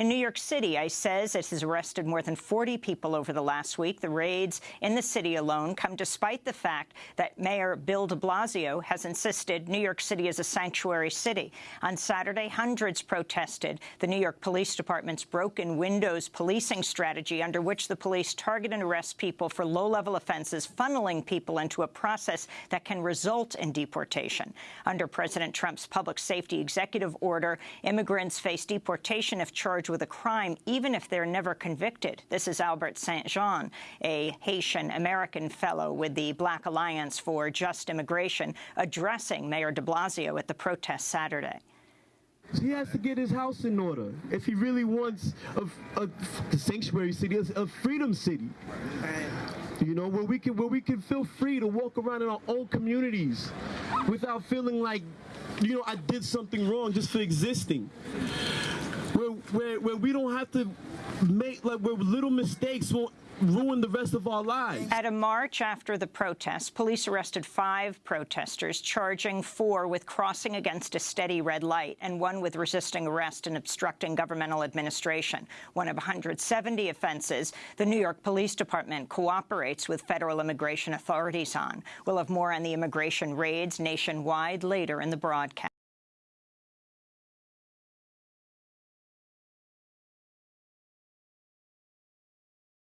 In New York City, ICE says it has arrested more than 40 people over the last week. The raids in the city alone come despite the fact that Mayor Bill de Blasio has insisted New York City is a sanctuary city. On Saturday, hundreds protested the New York Police Department's broken windows policing strategy under which the police target and arrest people for low-level offenses, funneling people into a process that can result in deportation. Under President Trump's public safety executive order, immigrants face deportation if charged with a crime, even if they're never convicted. This is Albert St. Jean, a Haitian-American fellow with the Black Alliance for Just Immigration, addressing Mayor de Blasio at the protest Saturday. He has to get his house in order if he really wants a, a, sanctuary city, a, a freedom city. You know, where we can where we can feel free to walk around in our own communities without feeling like, you know, I did something wrong just for existing. Where where we don't have to make like where little mistakes won't ruin the rest of our lives. At a march after the protests, police arrested five protesters, charging four with crossing against a steady red light and one with resisting arrest and obstructing governmental administration. One of 170 offenses the New York Police Department cooperates with federal immigration authorities on. We'll have more on the immigration raids nationwide later in the broadcast.